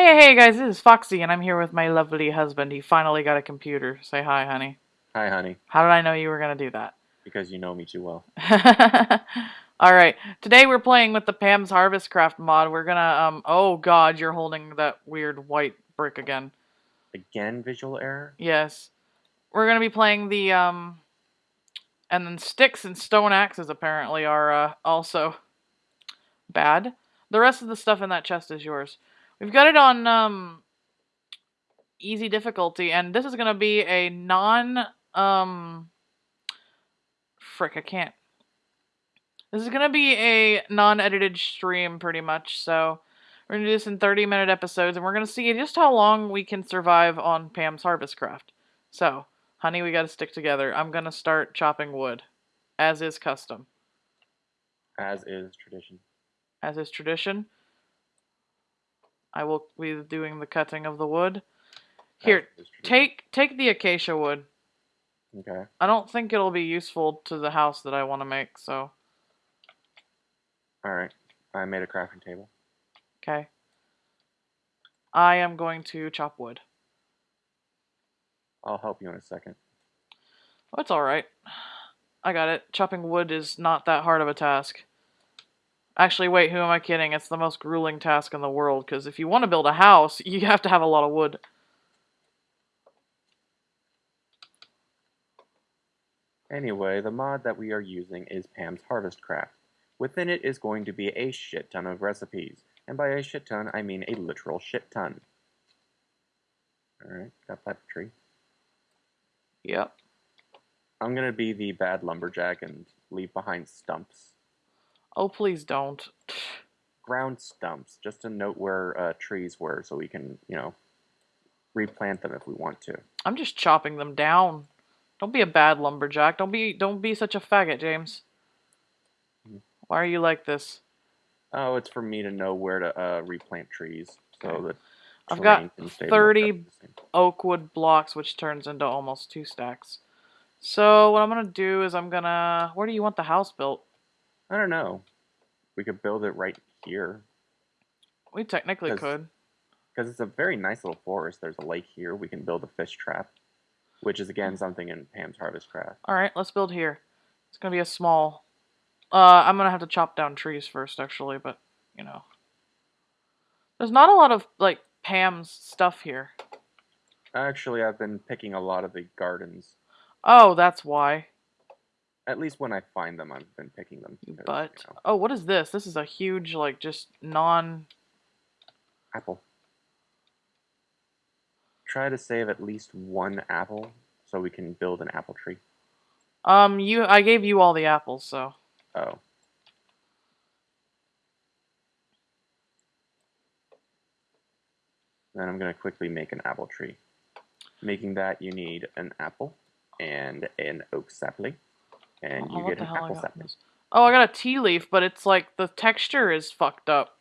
Hey, hey guys, this is Foxy, and I'm here with my lovely husband. He finally got a computer. Say hi, honey. Hi, honey. How did I know you were gonna do that? Because you know me too well. Alright, today we're playing with the Pam's Harvestcraft mod. We're gonna, um, oh god, you're holding that weird white brick again. Again, visual error? Yes. We're gonna be playing the, um, and then sticks and stone axes apparently are, uh, also bad. The rest of the stuff in that chest is yours. We've got it on, um, easy difficulty, and this is gonna be a non, um, frick, I can't. This is gonna be a non-edited stream, pretty much, so we're gonna do this in 30-minute episodes, and we're gonna see just how long we can survive on Pam's Harvest Craft. So, honey, we gotta stick together. I'm gonna start chopping wood, as is custom, As is tradition. as is tradition. I will be doing the cutting of the wood. Here, As is tradition. take take the acacia wood. Okay. I don't think it'll be useful to the house that I want to make, so Alright. I made a crafting table. okay. I am going to chop wood. I'll help you in a second. Oh, it's alright. I got it. Chopping wood is not that hard of a task. Actually, wait, who am I kidding? It's the most grueling task in the world, because if you want to build a house, you have to have a lot of wood. Anyway, the mod that we are using is Pam's Harvestcraft. Within it is going to be a shit ton of recipes. And by a shit ton, I mean a literal shit ton. Alright, got that tree. Yep. I'm gonna be the bad lumberjack and leave behind stumps. Oh, please don't. Ground stumps, just to note where uh, trees were so we can, you know, replant them if we want to. I'm just chopping them down. Don't be a bad lumberjack. Don't be don't be such a faggot, James. Mhm. Why are you like this? Oh, it's for me to know where to uh, replant trees so Okay. that I've got terrain can stay more 30 or less the same. oak wood blocks, which turns into almost two stacks. So what I'm gonna do is I'm gonna. Where do you want the house built? I don't know. We could build it right here We technically 'Cause- could. because it's a very nice little forest. There's a lake here. We can build a fish trap, which is again something in Pam's Harvest Craft. All right, let's build here. It's gonna be a small. Uh, I'm gonna have to chop down trees first, actually, but you know, there's not a lot of like Pam's stuff here. Actually, I've been picking a lot of the gardens. Oh, that's why. At least when I find them, I've been picking them. Because, butt. you know, Oh, what is this? This is a huge, like, just non. apple. Try to save at least one apple so we can build an apple tree. Um, you. I gave you all the apples, so. Oh. Then I'm going to quickly make an apple tree. Making that, you need an apple and an oak sapling. And Oh, you get an apple this? Oh, I got a tea leaf, but it's like the texture is fucked up.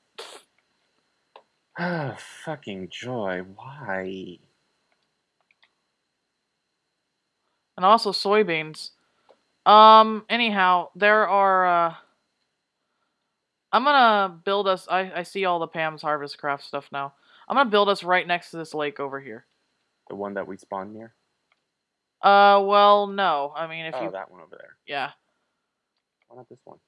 Ah, fucking joy. Why? and also soybeans. Um. Anyhow, there are. uh... I'm gonna build us. I I see all the Pam's Harvestcraft stuff now. I'm gonna build us right next to this lake over here. The one that we spawned near? Uh. Well, no. I mean, if oh, you. that one over there. Yeah. Why not this one?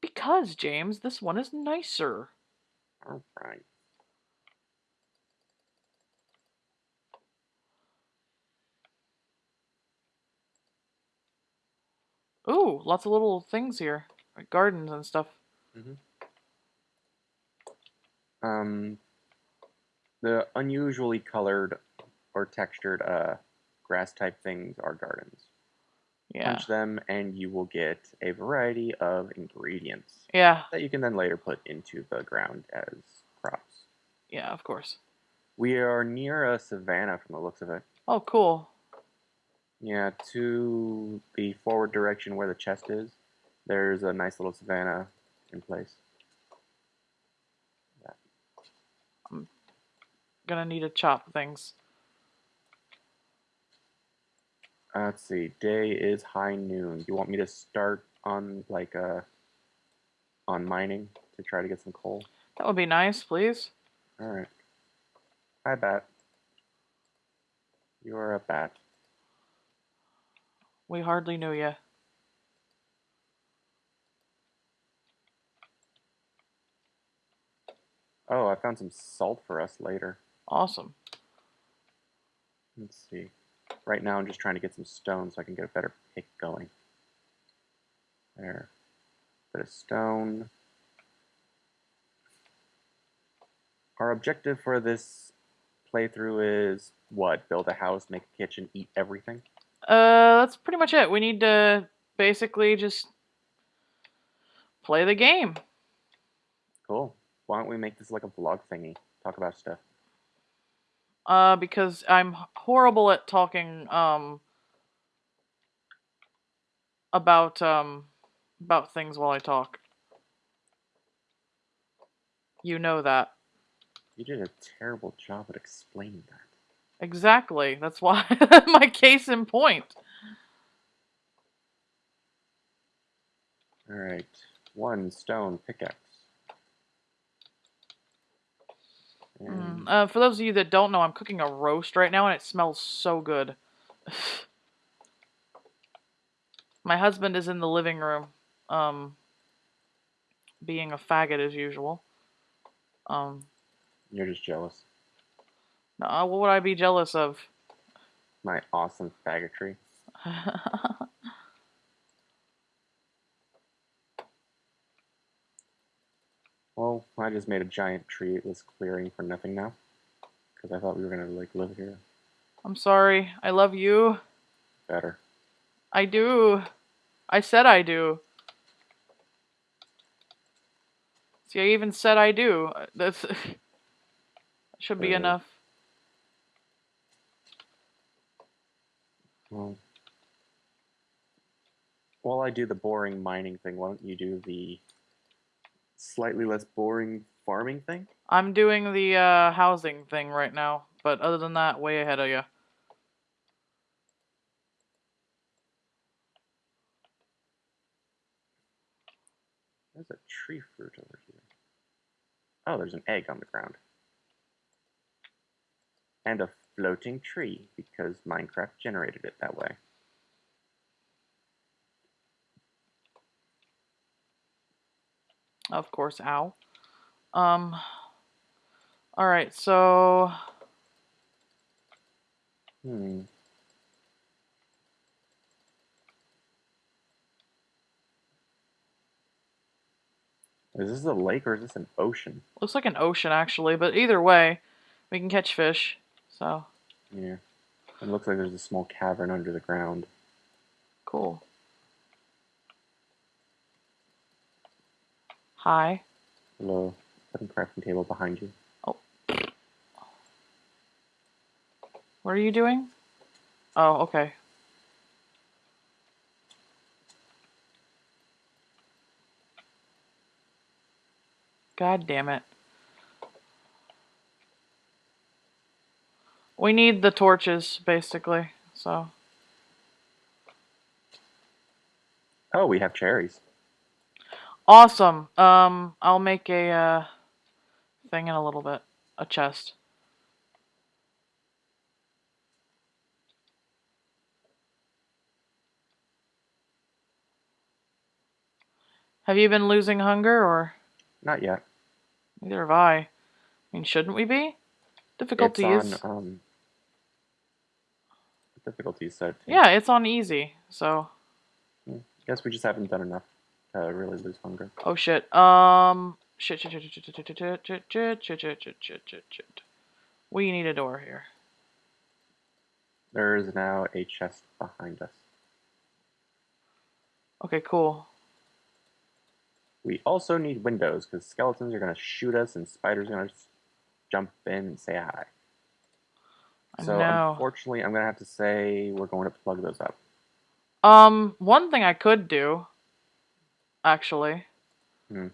Because James, this one is nicer. Alright. Ooh, lots of little things here, like gardens and stuff. Um, the unusually colored or textured uh, grass type things are gardens. Yeah. Punch them, and you will get a variety of ingredients Yeah. that you can then later put into the ground as crops. Yeah. Of course. We are near a savanna from the looks of it. Oh, cool. Yeah, to the forward direction where the chest is, there's a nice little savanna in place. I'm gonna need to chop things. Uh, let's see. Day is high noon. You want me to start on like uh on mining to try to get some coal? That would be nice, please. Alright. Hi, bat. You're a bat. We hardly knew you. Oh, I found some salt for us later. Awesome. Let's see. Right now, I'm just trying to get some stone so I can get a better pick going. There. Bit of stone. Our objective for this playthrough is what? Build a house, make a kitchen, eat everything? Uh, that's pretty much it. We need to basically just play the game. Cool. Why don't we make this like a vlog thingy? Talk about stuff. Uh, because I'm horrible at talking, um, about, um, about things while I talk. You know that. You did a terrible job at explaining that. Exactly. That's why my case in point. Alright. One stone pickaxe. Mm. Uh, for those of you that don't know, I'm cooking a roast right now and it smells so good. My husband is in the living room, um, being a faggot as usual. Um, you're just jealous. no, what would I be jealous of? My awesome faggotry. Well, I just made a giant treeless clearing for nothing now. Because I thought we were gonna like live here I'm sorry. I love you. better. I do. I said I do. See, I even said I do. That's should be Uh. enough. Well, while I do the boring mining thing, why don't you do the slightly less boring farming thing? I'm doing the uh, housing thing right now, but other than that, way ahead of you. There's a tree fruit over here. Oh, there's an egg on the ground. And a floating tree, because Minecraft generated it that way. Of course, ow. Um. All right, so Hmm. Is this a lake or is this an ocean? looks like an ocean actually, but either way, we can catch fish. So Yeah. It looks like there's a small cavern under the ground. cool. Hi. Hello. Second crafting table behind you. Oh. What are you doing? Oh, okay. God damn it. We need the torches, basically, so. Oh, we have cherries. Awesome. Um, I'll make a, uh, thing in a little bit. A chest. Have you been losing hunger, or Not yet. neither have I? I mean, shouldn't we be? Difficulty it's is on um difficulty set. yeah, it's on easy. So I Guess we just haven't done enough to really lose hunger. oh shit. Um shit shit shit shit shit shit shit shit shit shit shit shit shit shit. We need a door here. There is now a chest behind us. Okay, cool. We also need windows because skeletons are going to shoot us and spiders are going to jump in and say hi. So know. unfortunately, I'm going to have to say we're going to plug those up. Um, one thing I could do, actually. Hmm.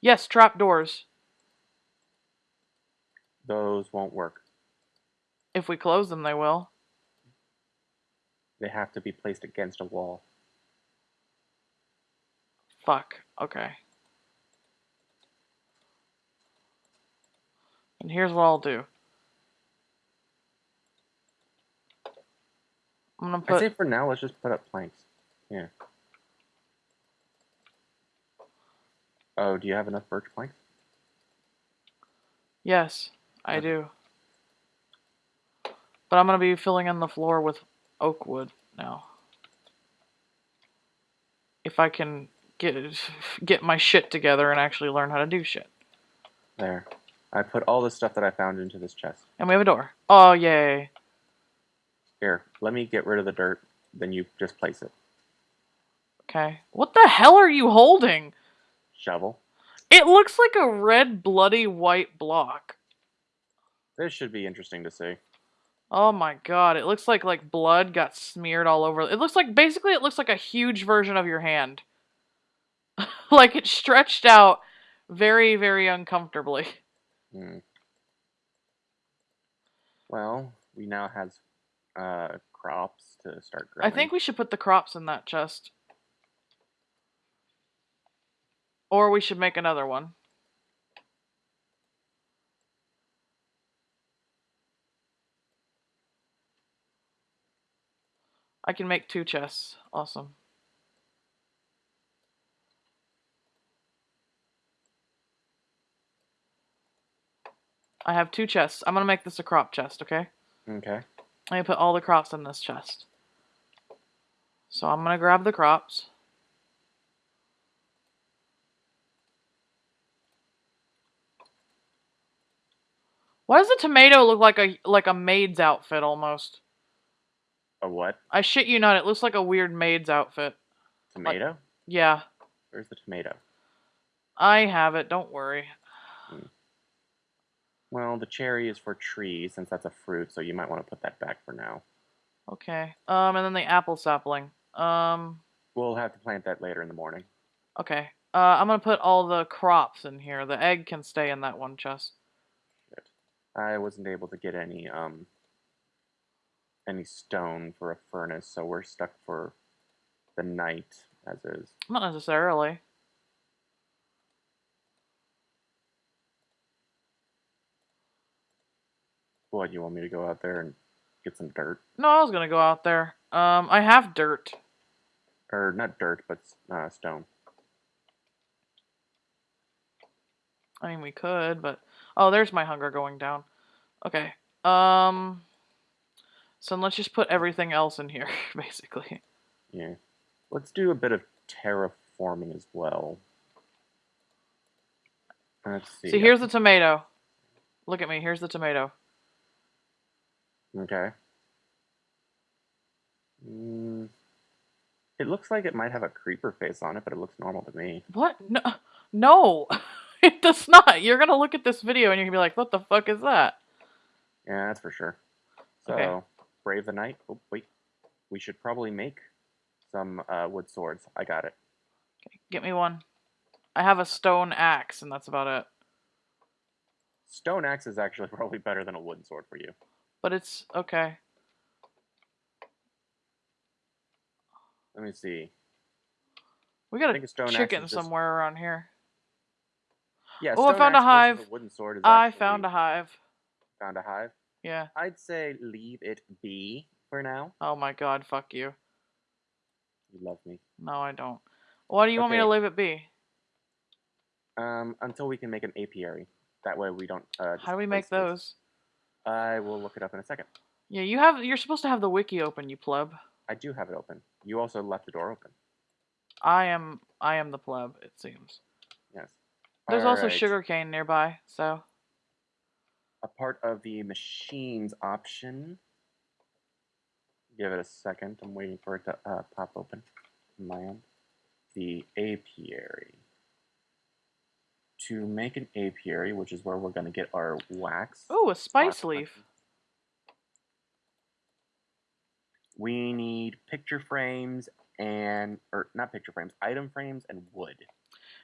Yes, trapdoors. Those won't work. If we close them, they will. They have to be placed against a wall. Fuck. Okay. And here's what I'll do. I'm gonna put say for now, let's just put up planks. Yeah. Oh, do you have enough birch planks? yes, I Okay. do. But I'm gonna be filling in the floor with oak wood now. If I can get get my shit together and actually learn how to do shit. There. I put all the stuff that I found into this chest. And we have a door. Oh yay. Here, let me get rid of the dirt, then you just place it. Okay. What the hell are you holding? Shovel. It looks like a red bloody white block. This should be interesting to see. Oh my god, it looks like like blood got smeared all over. It looks like basically it looks like a huge version of your hand. like it stretched out very very uncomfortably. Hmm. Well, we now have uh, crops to start growing. I think we should put the crops in that chest. Or we should make another one. I can make two chests. Awesome. I have two chests. I'm gonna make this a crop chest, okay? Okay. I'm gonna put all the crops in this chest. So I'm gonna grab the crops. Why does the tomato look like a like a maid's outfit almost? A what? I shit you not, it looks like a weird maid's outfit. Tomato? Yeah, Where's the tomato? I have it, don't worry. Well, the cherry is for tree, since that's a fruit, so you might want to put that back for now. Okay. Um and then the apple sapling. Um We'll have to plant that later in the morning. okay. Uh I'm gonna put all the crops in here. The egg can stay in that one chest. I wasn't able to get any um any stone for a furnace, so we're stuck for the night as is. Not necessarily. What, you want me to go out there and get some dirt? No, I was gonna go out there. Um, I have dirt. Or not dirt, but uh, stone. I mean, we could, but oh, there's my hunger going down. Okay. Um. So let's just put everything else in here, basically. Yeah. Let's do a bit of terraforming as well. Let's see. See, here's the tomato. Look at me. Here's the tomato. Okay. Mm, it looks like it might have a creeper face on it, but it looks normal to me. What? No, no, it does not. You're gonna look at this video and you're gonna be like, "What the fuck is that?" Yeah, that's for sure. So, Okay. Brave the night. Oh, wait. We should probably make some uh, wood swords. I got it. Okay, get me one. I have a stone axe, and that's about it. Stone axe is actually probably better than a wooden sword for you. But it's okay. Let me see. We got a a stone chicken just- somewhere around here. Yeah, Oh, I found a hive. wooden sword I found a hive. found a hive. Yeah. I'd say leave it be for now. Oh my god, fuck you. You love me. No, I don't. Why do you want me to leave it be? Um, until we can make an apiary. That way we don't. Uh, How do we make those? I will look it up in a second. Yeah, you have. You're supposed to have the wiki open, you pleb. I do have it open. You also left the door open. I am. I am the pleb. It seems. Yes. There's also Alright. sugarcane nearby, so A part of the machines option. Give it a second. I'm waiting for it to uh, pop open on my end. The apiary. To make an apiary, which is where we're going to get our wax. oh, a spice leaf. We need picture frames and, or not picture frames, item frames and wood.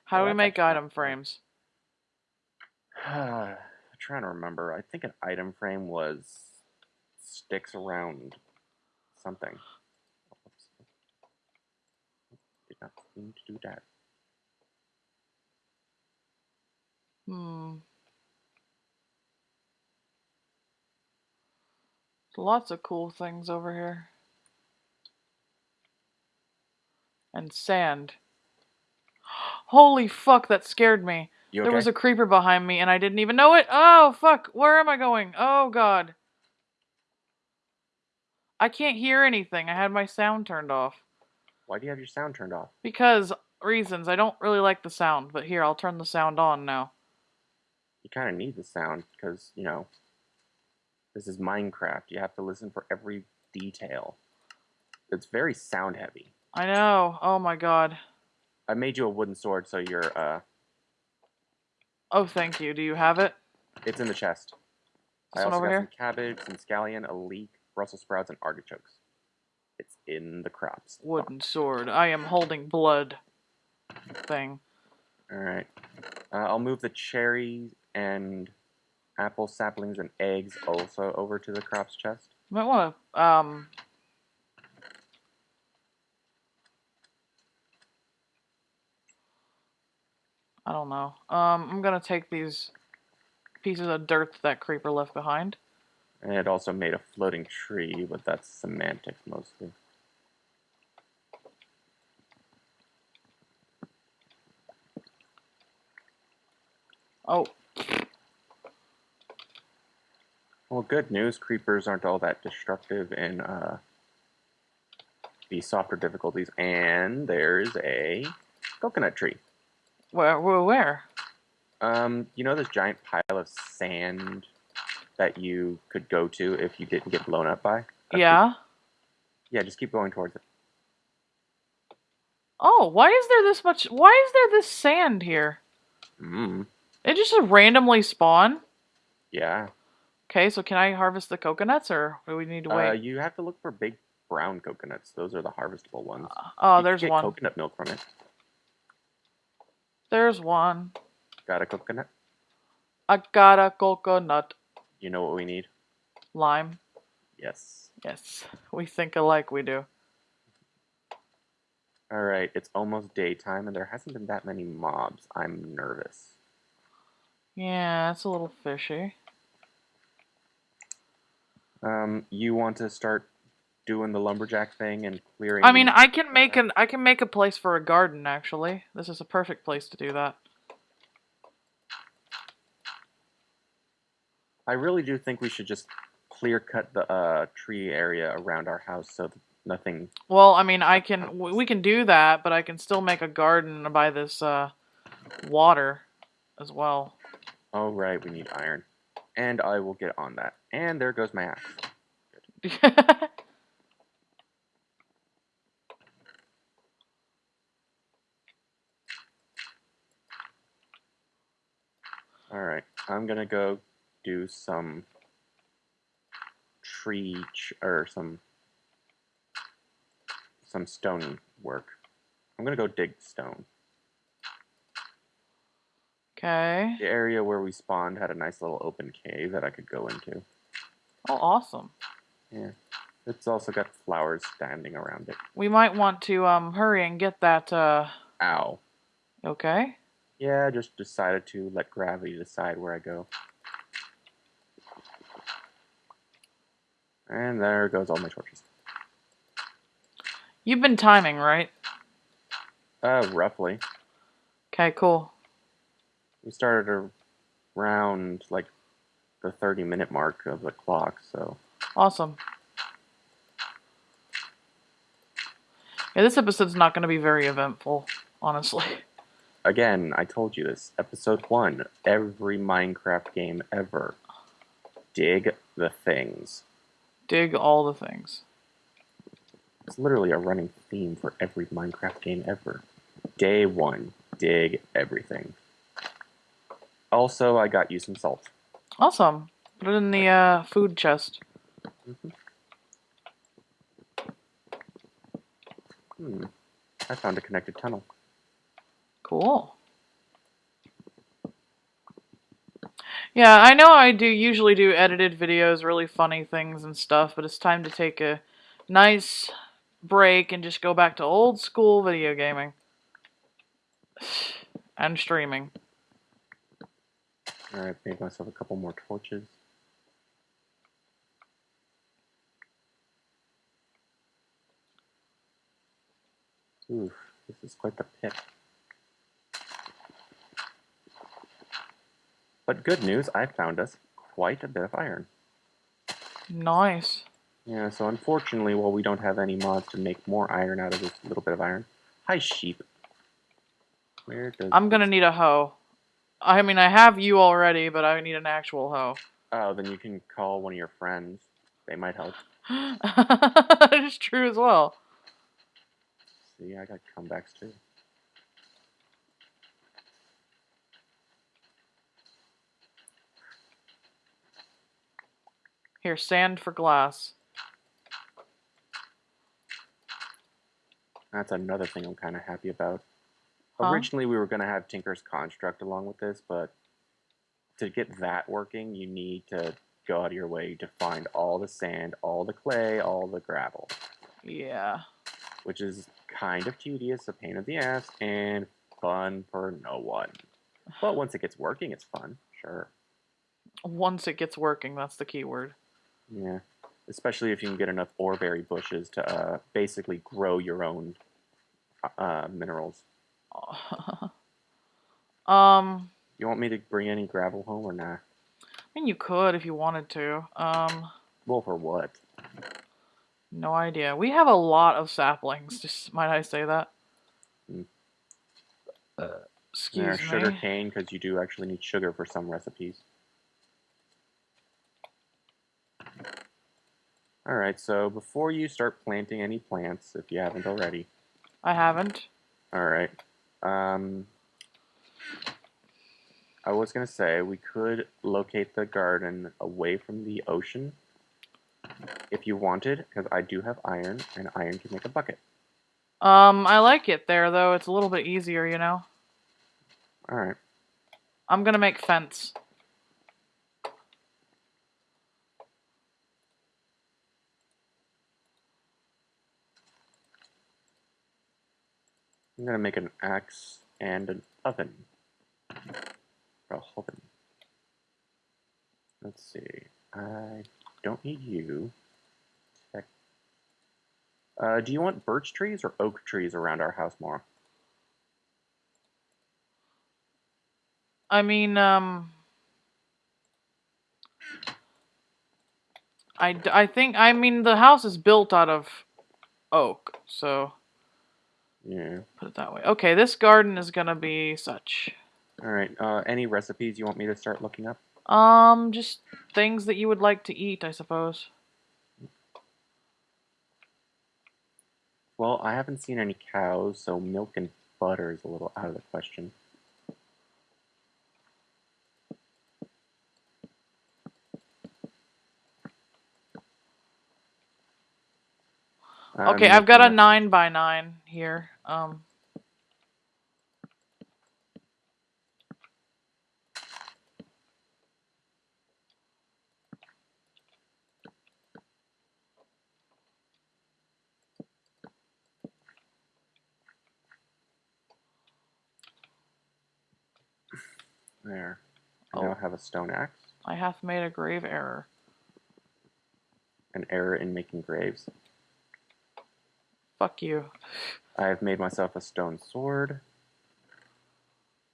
How do Oh, we make item frames? I'm trying to remember. I think an item frame was sticks around something. Oops. Did not mean to do that. Hmm. Lots of cool things over here. And sand. Holy fuck, that scared me. You There was a creeper behind me and I didn't even know it. Oh, fuck. Where am I going? Oh, God. I can't hear anything. I had my sound turned off. Why do you have your sound turned off? Because reasons. I don't really like the sound, but here, I'll turn the sound on now. You kind of need the sound because, you know, this is Minecraft. You have to listen for every detail. It's very sound heavy. I know. Oh, my God. I made you a wooden sword, so you're, uh, Oh, thank you. Do you have it? it's in the chest. I This one also over got here? some cabbage, some scallion, a leek, Brussels sprouts, and artichokes. It's in the crops. Wooden sword. I am holding blood thing. All right. Uh, I'll move the cherry and apple saplings and eggs also over to the crops chest. Might want to, um... I don't know. Um, I'm gonna take these pieces of dirt that creeper left behind. And it also made a floating tree, but that's semantics mostly. Oh, Well, good news. Creepers aren't all that destructive in uh, the softer difficulties. And there's a coconut tree. where, where, where? Um, you know this giant pile of sand that you could go to if you didn't get blown up by? That's Yeah. the- yeah, just keep going towards it. Oh, why is there this much? Why is there this sand here? Mm, It just randomly spawn. yeah. Okay, so can I harvest the coconuts, or do we need to Uh, wait? you have to look for big brown coconuts. Those are the harvestable ones. oh, You can there's get one. coconut milk from it. There's one. Got a coconut? I got a coconut. You know what we need? Lime. Yes. Yes, we think alike. We do. All right, it's almost daytime and there hasn't been that many mobs. I'm nervous. Yeah, it's a little fishy. Um, you want to start doing the lumberjack thing and clearing? I mean, I can make an I can make a place for a garden. Actually, this is a perfect place to do that. I really do think we should just clear cut the uh, tree area around our house so that nothing. Well, I mean, I can we can do that, but I can still make a garden by this uh, water as well. Oh right, we need iron, and I will get on that. And there goes my axe. All right, I'm gonna go do some tree or some some stone work. I'm gonna go dig stone. Okay. The area where we spawned had a nice little open cave that I could go into. Oh, awesome. Yeah, it's also got flowers standing around it. We might want to um hurry and get that. Uh, Ow. okay. Yeah, I just decided to let gravity decide where I go. And there goes all my torches. You've been timing, right? Uh, roughly. Okay, cool. We started around like the 30 minute mark of the clock, so Awesome. Yeah, this episode's not going to be very eventful, honestly. again, I told you this. Episode 1 every Minecraft game ever. Dig the things. Dig all the things. It's literally a running theme for every Minecraft game ever. Day 1 dig everything. Also, I got you some salt. Awesome. Put it in the uh, food chest. Hmm. I found a connected tunnel. Cool. Yeah, I know I do usually do edited videos, really funny things and stuff, but it's time to take a nice break and just go back to old school video gaming and streaming. Alright, made myself a couple more torches. Oof, this is quite the pit. But good news, I found us quite a bit of iron. Nice. Yeah, so unfortunately, while we don't have any mods to make more iron out of this little bit of iron. Hi, sheep. Where does I'm gonna need a hoe. I mean, I have you already, but I need an actual hoe. Oh, then you can call one of your friends. They might help. it's true as well. See, I got comebacks too. Here, sand for glass. That's another thing I'm kind of happy about. Huh? Originally, we were going to have Tinker's Construct along with this, but to get that working, you need to go out of your way to find all the sand, all the clay, all the gravel, Yeah. which is kind of tedious, a pain in the ass, and fun for no one. But once it gets working, it's fun, sure. Once it gets working, that's the key word. Yeah. Especially if you can get enough oreberry bushes to uh, basically grow your own uh, minerals. um, You want me to bring any gravel home or not? I mean, you could if you wanted to. Um, Well, for what? no idea. We have a lot of saplings. Just might I say that? Mm. Excuse Yeah, me. sugar cane, because you do actually need sugar for some recipes. Alright, so before you start planting any plants, if you haven't already, I haven't. alright, um, I was going to say we could locate the garden away from the ocean if you wanted, because I do have iron, and iron can make a bucket. Um, I like it there though. It's a little bit easier, you know. Alright, I'm gonna make fence. I'm going to make an axe and an oven. Or a oven. Let's see. I don't need you. Uh, do you want birch trees or oak trees around our house more? I mean, um, I, I think I mean the house is built out of oak, so Yeah. put it that way. Okay, this garden is gonna be such. All right. Uh, any recipes you want me to start looking up? Um, just things that you would like to eat, I suppose. Well, I haven't seen any cows, so milk and butter is a little out of the question. Okay, I've got a nine by nine here. Um, There. Oh. I now have a stone axe. I hath made a grave error. An error in making graves. Fuck you. I have made myself a stone sword.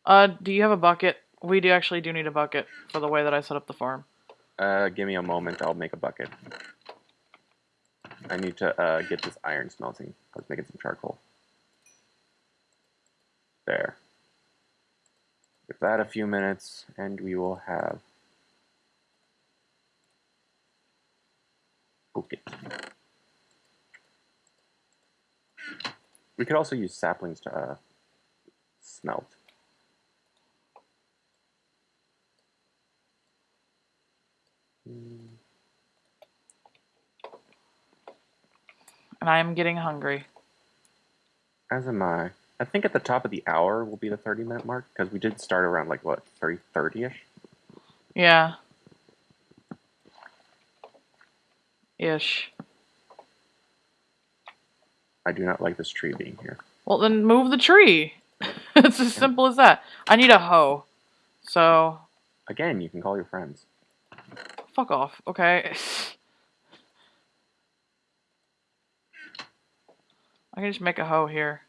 Uh, do you have a bucket? We do actually do need a bucket for the way that I set up the farm. Uh, give me a moment. I'll make a bucket. I need to uh, get this iron smelting. Let's make it some charcoal. There. Give that a few minutes, and we will have bucket. We could also use saplings to uh, smelt. And I am getting hungry. As am I. I think at the top of the hour will be the 30 minute mark because we did start around like what 30 30 ish. Yeah. Ish. I do not like this tree being here. Well, then move the tree. it's as simple as that. I need a hoe. So, Again, you can call your friends. Fuck off, okay? I can just make a hoe here.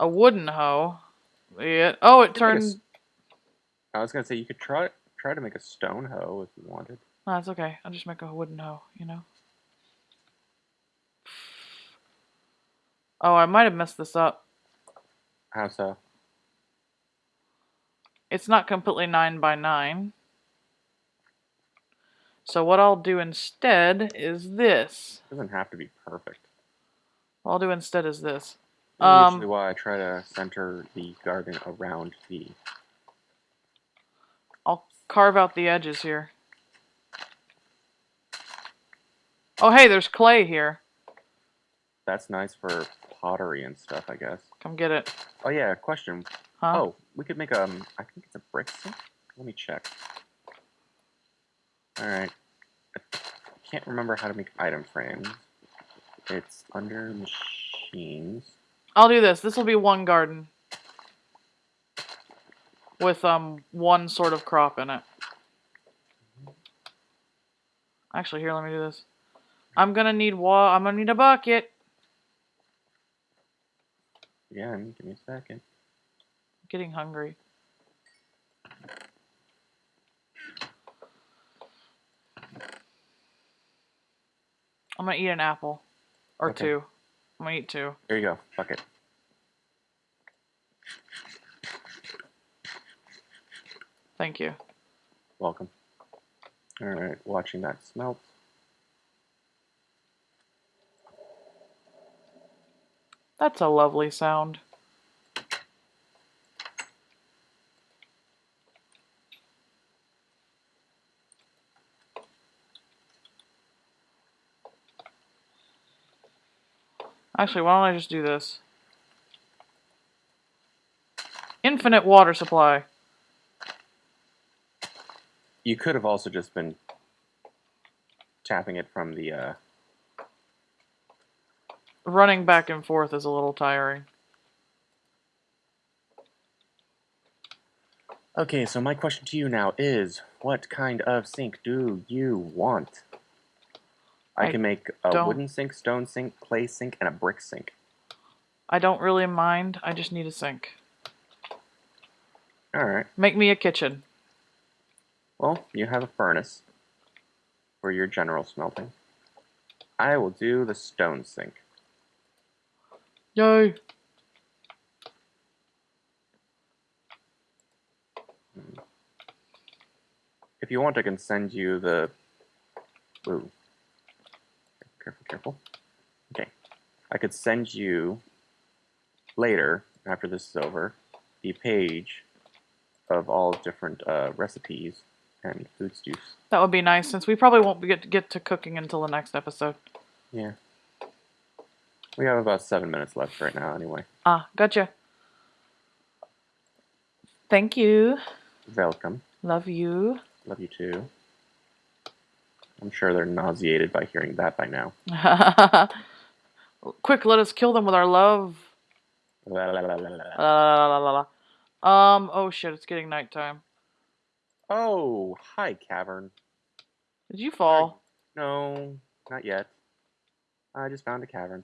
A wooden hoe. Yeah. Oh, it could make a turned. I was gonna say you could try try to make a stone hoe if you wanted. No, it's okay. I'll just make a wooden hoe, you know? Oh, I might have messed this up. How so? It's not completely 9 by 9. So what I'll do instead is this. It doesn't have to be perfect. What I'll do instead is this. That's Um, usually why I try to center the garden around the. I'll carve out the edges here. Oh, hey, there's clay here. That's nice for pottery and stuff, I guess. Come get it. Oh yeah, question. Huh? Oh, we could make um. I think it's a brick sink. Let me check. All right. I can't remember how to make item frames. It's under machines. I'll do this. This will be one garden. With um one sort of crop in it. Actually, here, let me do this. I'm gonna need wa- I'm gonna need a bucket. Again, give me a second. I'm getting hungry. I'm gonna eat an apple. Or Okay. two. I'm gonna eat two. There you go. Bucket. Thank you. Welcome. All right, watching that smelt. That's a lovely sound. Actually, why don't I just do this? Infinite water supply. You could have also just been tapping it from the. Uh, Running back and forth is a little tiring. Okay, so my question to you now is what kind of sink do you want? I, I can make a wooden sink, stone sink, clay sink, and a brick sink. I don't really mind. I just need a sink. Alright, Make me a kitchen. well, you have a furnace for your general smelting. I will do the stone sink. Yay. If you want, I can send you the. Ooh. Careful, careful. Okay. I could send you later, after this is over, the page of all different uh, recipes and food stews. That would be nice since we probably won't get to get to cooking until the next episode. Yeah. We have about seven minutes left right now, anyway. Ah, gotcha. Thank you. Welcome. Love you. Love you too. I'm sure they're nauseated by hearing that by now. Quick, let us kill them with our love. La, la, la, la, la. La, la. Um, oh shit, it's getting nighttime. Oh, hi, cavern. Did you fall? No, not yet. I just found a cavern.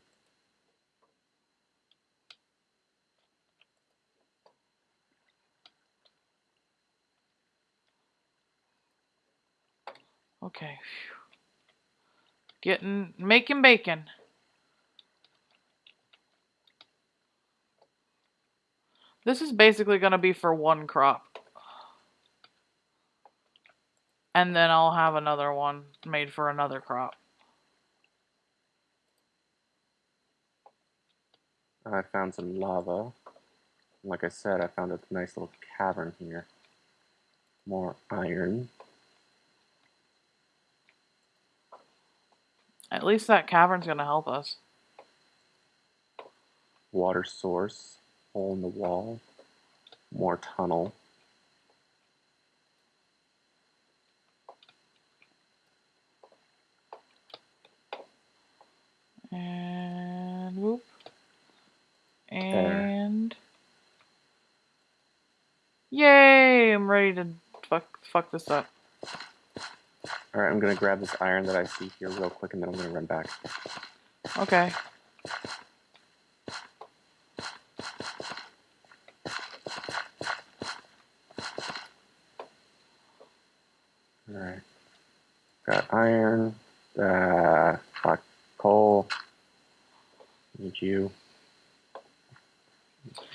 Okay. Getting, making bacon. This is basically going to be for one crop. And then I'll have another one made for another crop. I found some lava. Like I said, I found a nice little cavern here. More iron. At least that cavern's gonna help us. Water source, hole in the wall, more tunnel. And whoop. And there. yay! I'm ready to fuck fuck this up. All right, I'm gonna grab this iron that I see here real quick, and then I'm gonna run back. Okay. All right. Got iron. Uh, hot coal. Need you.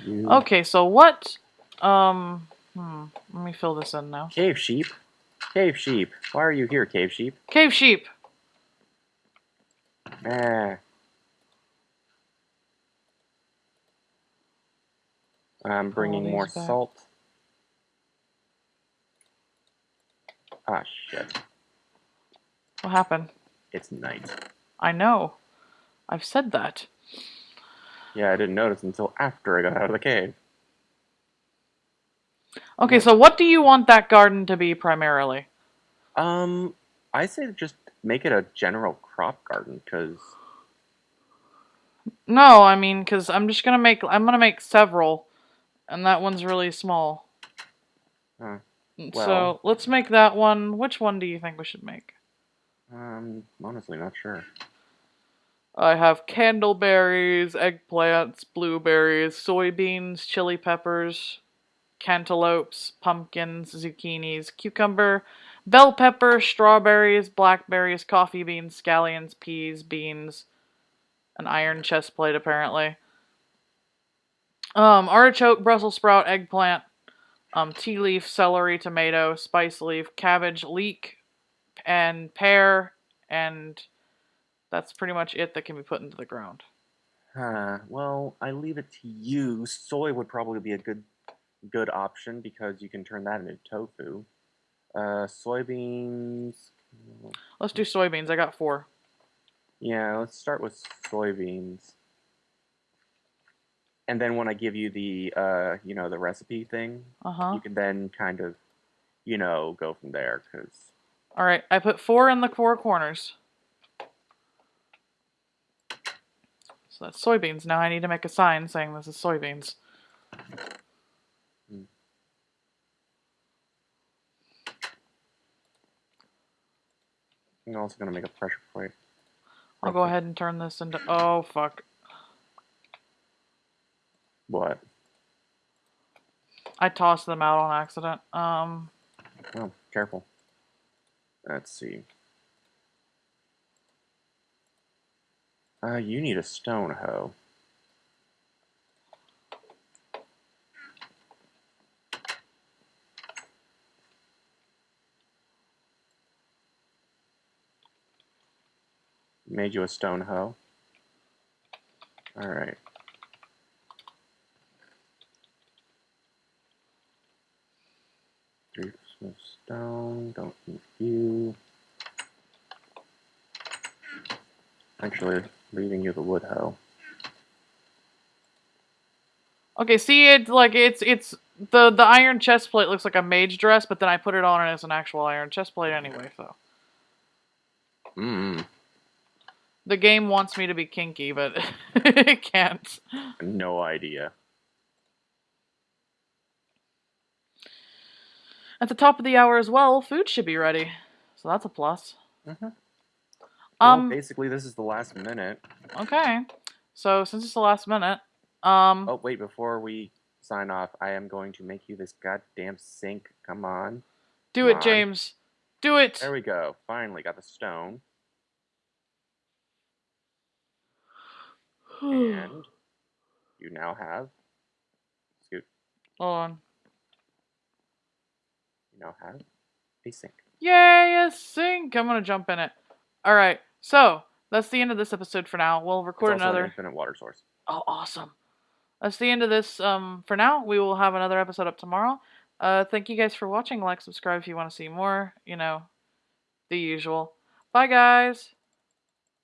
Need you. Okay, so what um hmm, let me fill this in now. Cave sheep. Cave sheep. Why are you here, cave sheep? Cave sheep. Eh. I'm bringing more back. salt. Ah, shit. What happened? It's night. I know. I've said that. Yeah, I didn't notice until after I got out of the cave. Okay, so what do you want that garden to be primarily? Um, I say just make it a general crop garden, because No, I mean, because I'm just gonna make I'm gonna make several, and that one's really small. Huh. Well- so let's make that one. Which one do you think we should make? um, honestly not sure. I have candleberries, eggplants, blueberries, soybeans, chili peppers, cantaloupes, pumpkins, zucchinis, cucumber, bell pepper, strawberries, blackberries, coffee beans, scallions, peas, beans, an iron chest plate apparently. Um, artichoke, Brussels sprout, eggplant, um, tea leaf, celery, tomato, spice leaf, cabbage, leek, and pear, and that's pretty much it that can be put into the ground. Huh. Well, I leave it to you. Soy would probably be a good good option because you can turn that into tofu. Uh, soybeans. Let's do soybeans. I got four. Yeah, let's start with soybeans. And then when I give you the uh, you know, the recipe thing, Uh huh. you can then kind of, you know, go from there because All right. I put four in the four corners. So that's soybeans. Now I need to make a sign saying this is soybeans. I'm also gonna make a pressure plate. I'll go ahead and turn this into. Oh fuck! What? I tossed them out on accident. Um. Oh, careful. Let's see. Uh, you need a stone hoe. Made you a stone hoe. Alright. Three of stone, don't need you. Actually, leaving you the wood hoe. Okay. See, it's like it's it's the the iron chest plate looks like a mage dress, but then I put it on as an actual iron chest plate anyway. So Mmm, the game wants me to be kinky, but it can't. no idea. At the top of the hour as well, food should be ready. So that's a plus. Mhm. Um. well, basically, this is the last minute. Okay. So since it's the last minute, um, Oh, wait, before we sign off, I am going to make you this goddamn sink. Come on. do come it, on. James. Do it. There we go. Finally got the stone. And you now have. Scoot. Hold on. You now have a sink. Yay, a sink! I'm gonna jump in it. All right. So that's the end of this episode for now. We'll It's record also an another. infinite water source. Oh, awesome. That's the end of this. Um, for now, we will have another episode up tomorrow. Uh, thank you guys for watching. Like, subscribe if you want to see more. You know, the usual. Bye, guys.